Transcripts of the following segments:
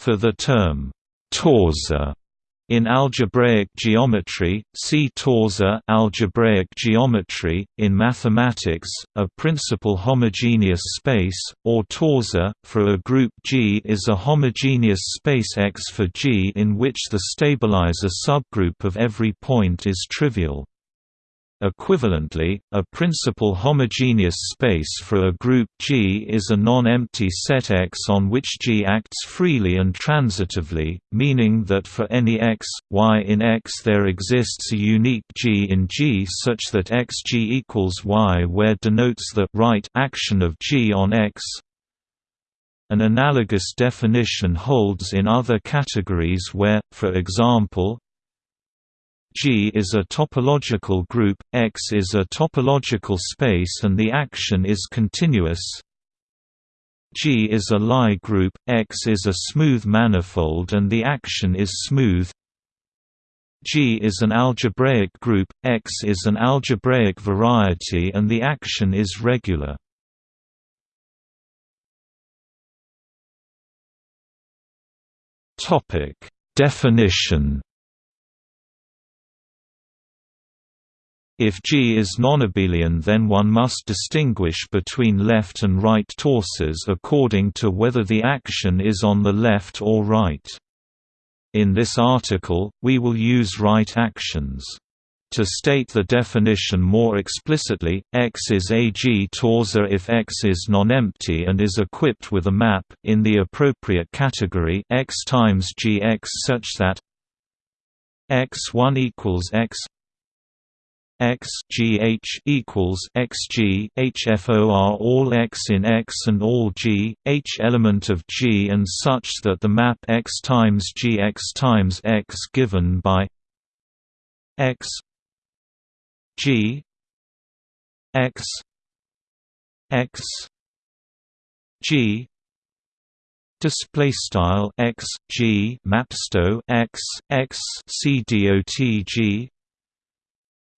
For the term torsor in algebraic geometry, see torsor algebraic geometry. In mathematics, a principal homogeneous space, or torsor, for a group G is a homogeneous space X for G in which the stabilizer subgroup of every point is trivial. Equivalently, a principal homogeneous space for a group G is a non-empty set X on which G acts freely and transitively, meaning that for any x, y in X there exists a unique G in G such that xg equals y where denotes the right action of G on X. An analogous definition holds in other categories where, for example, G is a topological group, X is a topological space and the action is continuous. G is a Lie group, X is a smooth manifold and the action is smooth. G is an algebraic group, X is an algebraic variety and the action is regular. Definition If G is nonabelian then one must distinguish between left and right torsors according to whether the action is on the left or right. In this article, we will use right actions. To state the definition more explicitly, X is a G-torsor if X is non-empty and is equipped with a map in the appropriate category X times Gx such that X1 equals X x g h equals x g h f o r all x in X and all g h element of G and such that the map x times g x times x given by x g x x g display style x g mapsto x x c dot g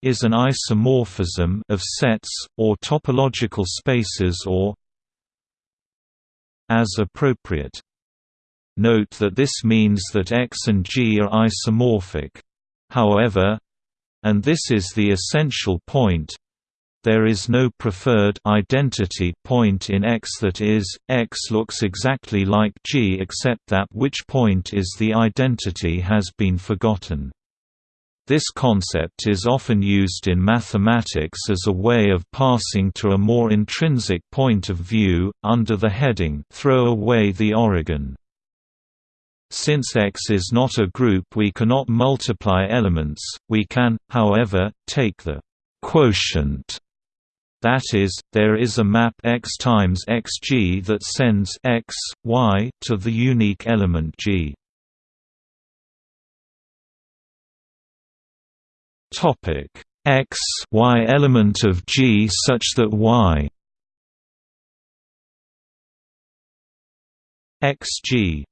is an isomorphism of sets, or topological spaces or as appropriate. Note that this means that X and G are isomorphic. However, and this is the essential point, there is no preferred identity point in X that is, X looks exactly like G except that which point is the identity has been forgotten. This concept is often used in mathematics as a way of passing to a more intrinsic point of view, under the heading throw away the origin. Since X is not a group we cannot multiply elements, we can, however, take the quotient that is, there is a map x times xg that sends x, y to the unique element g. Topic X Y element of G such that Y XG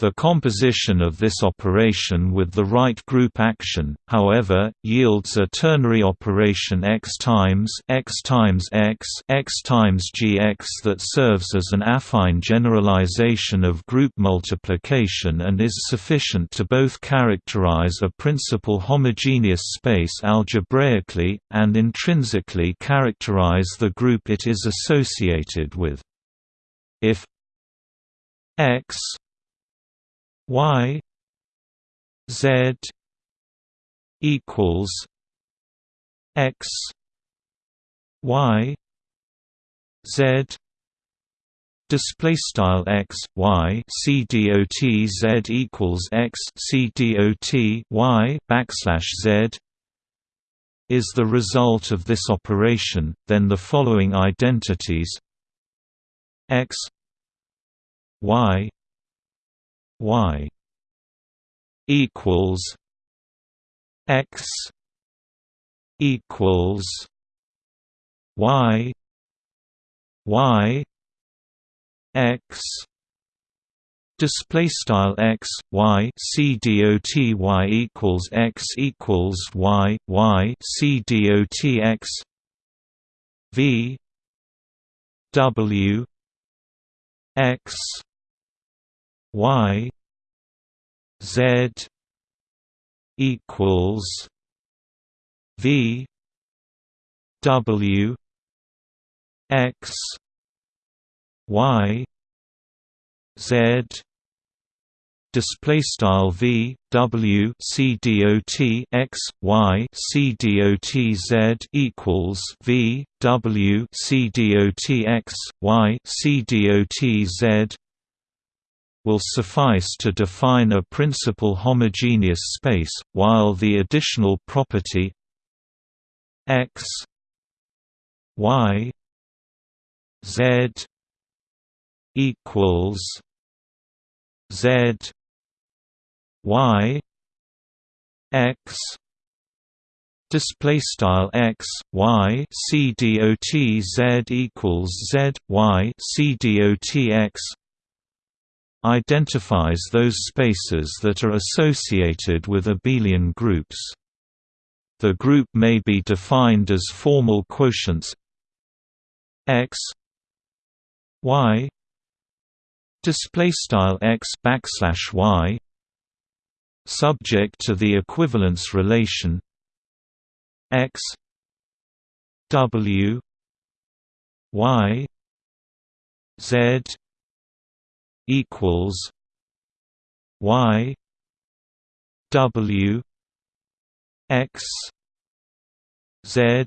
the composition of this operation with the right group action, however, yields a ternary operation x times x times x x times gx that serves as an affine generalization of group multiplication and is sufficient to both characterize a principal homogeneous space algebraically, and intrinsically characterize the group it is associated with. If x y z equals x y z display style x y c dot z equals x c dot y backslash z is the result of this operation, then the following identities x y y equals x equals y y x display style x y c dot y equals x equals y y c dot x v w x y z equals v w x y z display style v w c dot x y c dot z equals v w c dot x y c dot z will suffice to define a principal homogeneous space while the additional property x y z equals z y x display style x y c dot z equals z y c dot x identifies those spaces that are associated with abelian groups. The group may be defined as formal quotients x y display style x backslash y subject to the equivalence relation x w y z equals y w x z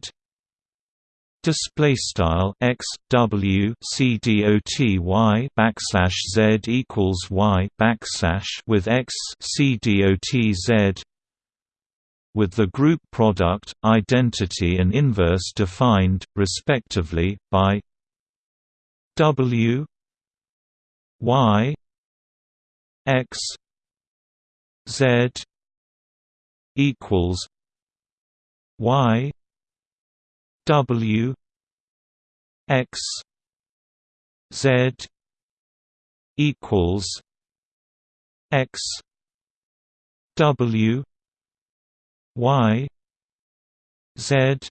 display style x w c dot y backslash z equals y backslash with x c dot z with the group product, identity and inverse defined, respectively, by w y x z equals y W X Z equals X W Y Z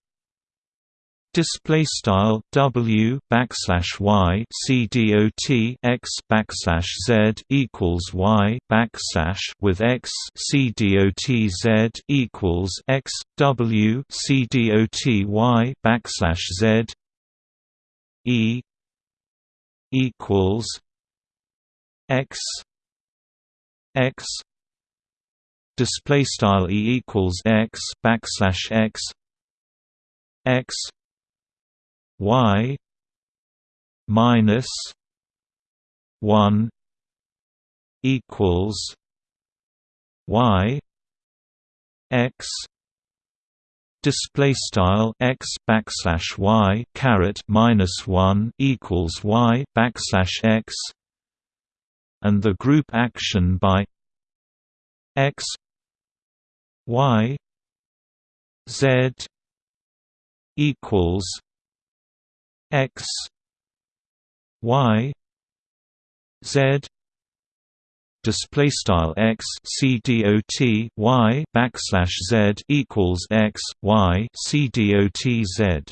Display style W backslash Y C D O T X backslash Z equals Y backslash with X C D O T Z equals X W C D O T Y backslash Z E equals X X display style E equals X backslash X X y minus 1 equals y x display style x backslash y caret minus 1 equals y backslash x and the group action by x y z equals x y z display style x c dot backslash z equals x y c dot z.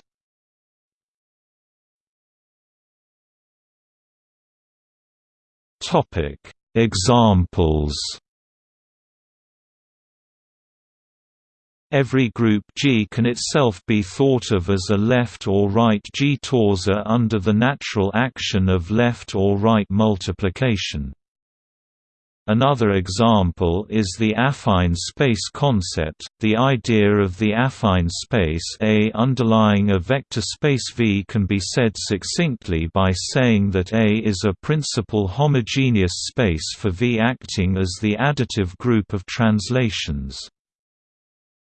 Topic Examples Every group G can itself be thought of as a left or right G torsor under the natural action of left or right multiplication. Another example is the affine space concept. The idea of the affine space A underlying a vector space V can be said succinctly by saying that A is a principal homogeneous space for V acting as the additive group of translations.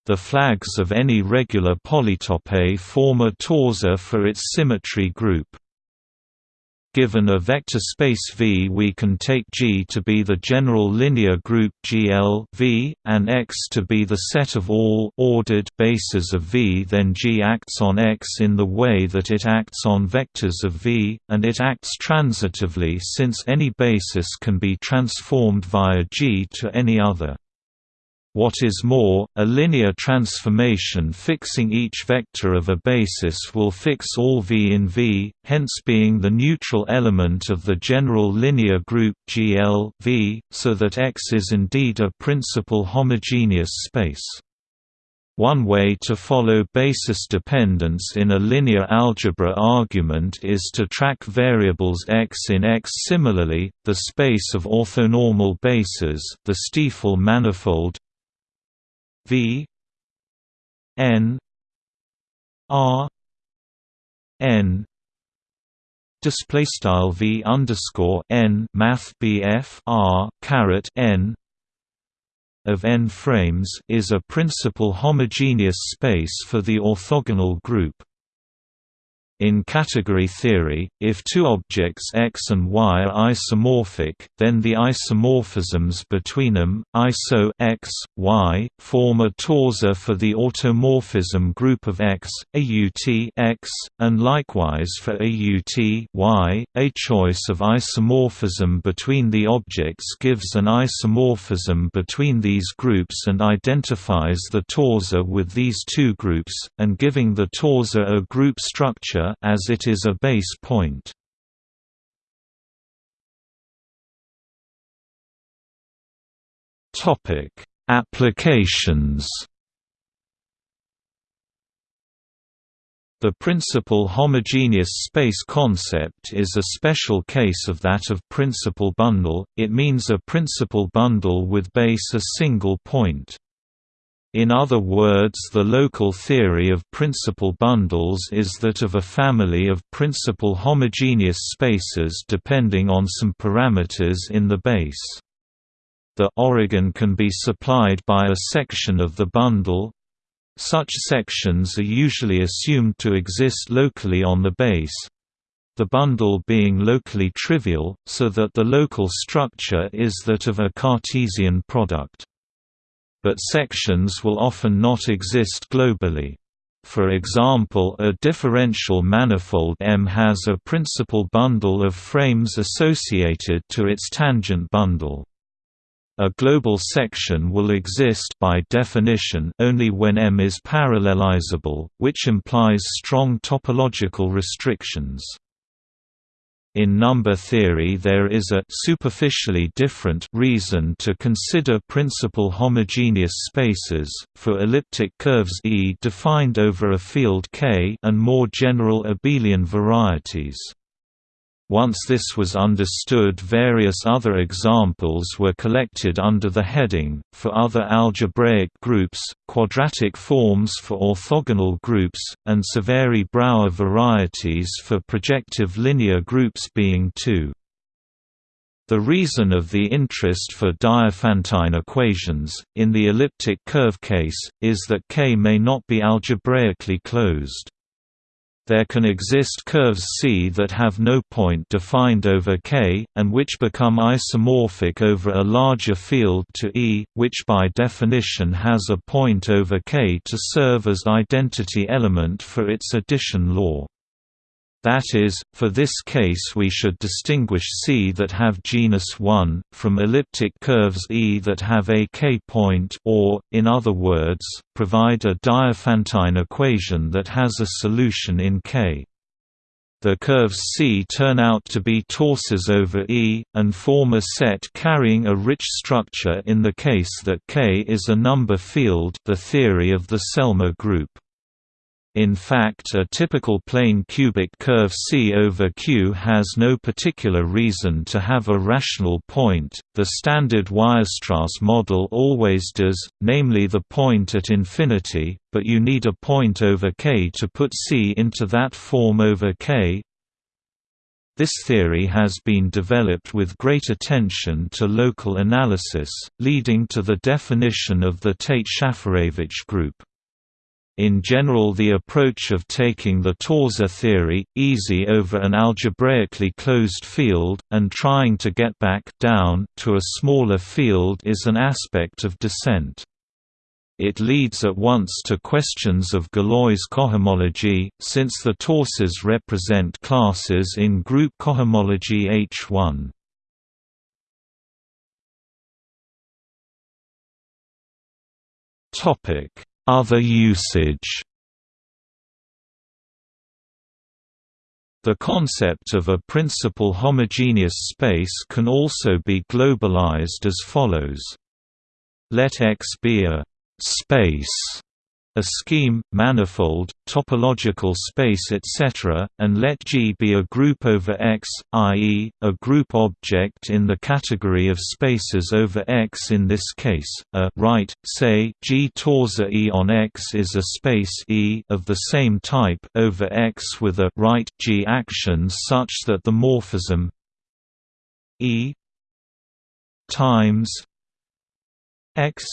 The flags of any regular polytope form a torsor for its symmetry group. Given a vector space V we can take G to be the general linear group GL v, and X to be the set of all ordered bases of V then G acts on X in the way that it acts on vectors of V, and it acts transitively since any basis can be transformed via G to any other. What is more, a linear transformation fixing each vector of a basis will fix all V in V, hence being the neutral element of the general linear group GL v, so that X is indeed a principal homogeneous space. One way to follow basis dependence in a linear algebra argument is to track variables x in X. Similarly, the space of orthonormal bases, the Stiefel manifold V n R n display style V underscore n Math BF R n of n-frames is a principal homogeneous space for the orthogonal group. In category theory, if two objects X and Y are isomorphic, then the isomorphisms between them, iso X, Y, form a torsor for the automorphism group of X, AUT X, and likewise for AUT Y. A choice of isomorphism between the objects gives an isomorphism between these groups and identifies the torsor with these two groups, and giving the torsor a group structure as it is a base point. Topic: Applications. The principal homogeneous space concept is a special case of that of principal bundle, it means a principal bundle with base a single point. In other words the local theory of principal bundles is that of a family of principal homogeneous spaces depending on some parameters in the base. The origin can be supplied by a section of the bundle. Such sections are usually assumed to exist locally on the base, the bundle being locally trivial, so that the local structure is that of a Cartesian product but sections will often not exist globally. For example a differential manifold M has a principal bundle of frames associated to its tangent bundle. A global section will exist by definition only when M is parallelizable, which implies strong topological restrictions. In number theory there is a superficially different reason to consider principal homogeneous spaces, for elliptic curves E defined over a field K and more general abelian varieties. Once this was understood various other examples were collected under the heading, for other algebraic groups, quadratic forms for orthogonal groups, and Severi-Brauer varieties for projective linear groups being 2. The reason of the interest for Diophantine equations, in the elliptic curve case, is that K may not be algebraically closed. There can exist curves C that have no point defined over K, and which become isomorphic over a larger field to E, which by definition has a point over K to serve as identity element for its addition law. That is, for this case we should distinguish C that have genus 1, from elliptic curves E that have a k-point or, in other words, provide a Diophantine equation that has a solution in K. The curves C turn out to be torsors over E, and form a set carrying a rich structure in the case that K is a number field the theory of the Selmer group. In fact a typical plane cubic curve C over Q has no particular reason to have a rational point, the standard Weierstrass model always does, namely the point at infinity, but you need a point over K to put C into that form over K. This theory has been developed with great attention to local analysis, leading to the definition of the Tate-Shafarevich group. In general the approach of taking the torsor theory, easy over an algebraically closed field, and trying to get back down to a smaller field is an aspect of descent. It leads at once to questions of Galois cohomology, since the torsors represent classes in group cohomology H1. Other usage The concept of a principal homogeneous space can also be globalized as follows. Let X be a space a scheme, manifold, topological space etc., and let G be a group over X, i.e., a group object in the category of spaces over X in this case, a right, say G torsor E on X is a space E of the same type over X with a right G action such that the morphism E times X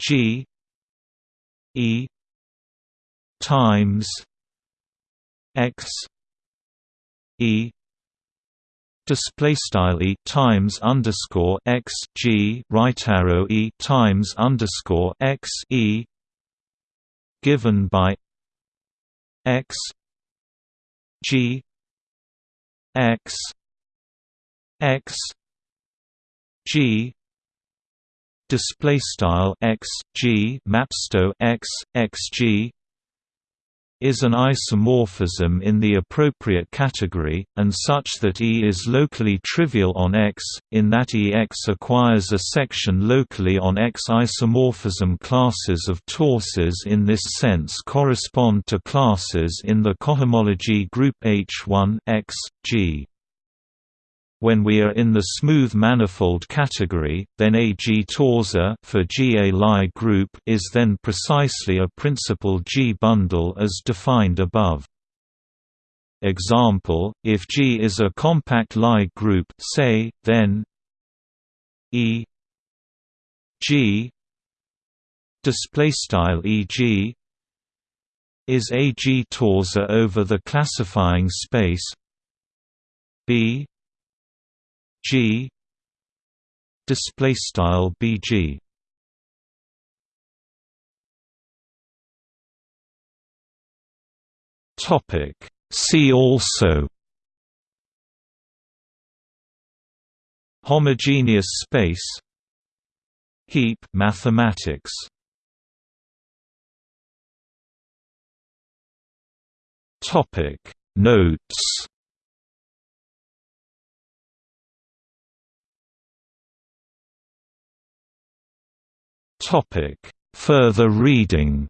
G E times X E display style E times underscore X G right arrow E times underscore X E given by X G X X G display style x g mapsto x x g is an isomorphism in the appropriate category, and such that E is locally trivial on X, in that EX acquires a section locally on X. Isomorphism classes of torsors in this sense correspond to classes in the cohomology group H1 X, G. When we are in the smooth manifold category, then a G-torsor for GA Lie group is then precisely a principal G-bundle as defined above. Example, if G is a compact Lie group say, then E G displaystyle EG is a G-torsor over the classifying space B G. Display style BG topic. See also. Homogeneous space. Heap mathematics. Topic. Notes Topic: Further reading.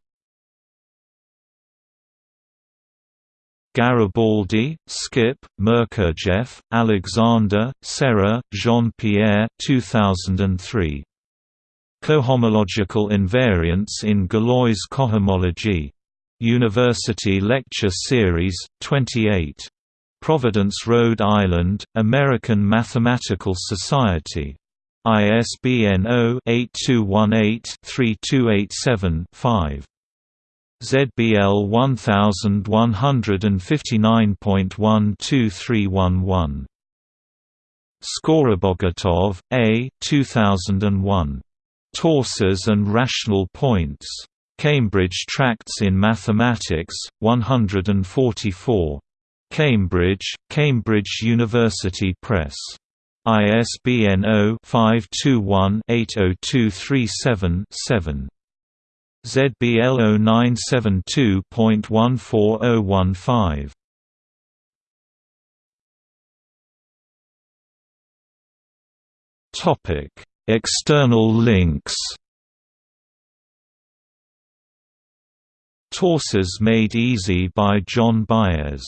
Garibaldi, Skip, Merkurjev, Alexander, Serre, Jean-Pierre 2003. Cohomological invariants in Galois cohomology. University Lecture Series, 28. Providence, Rhode Island, American Mathematical Society. ISBN 0-8218-3287-5. ZBL 1159.12311. Skorobogatov, A. 2001. Torsors and Rational Points. Cambridge Tracts in Mathematics, 144. Cambridge, Cambridge University Press. ISBN 0-521-80237-7. ZBL 0972.14015. Topic: External links. Torsors Made Easy by John Baez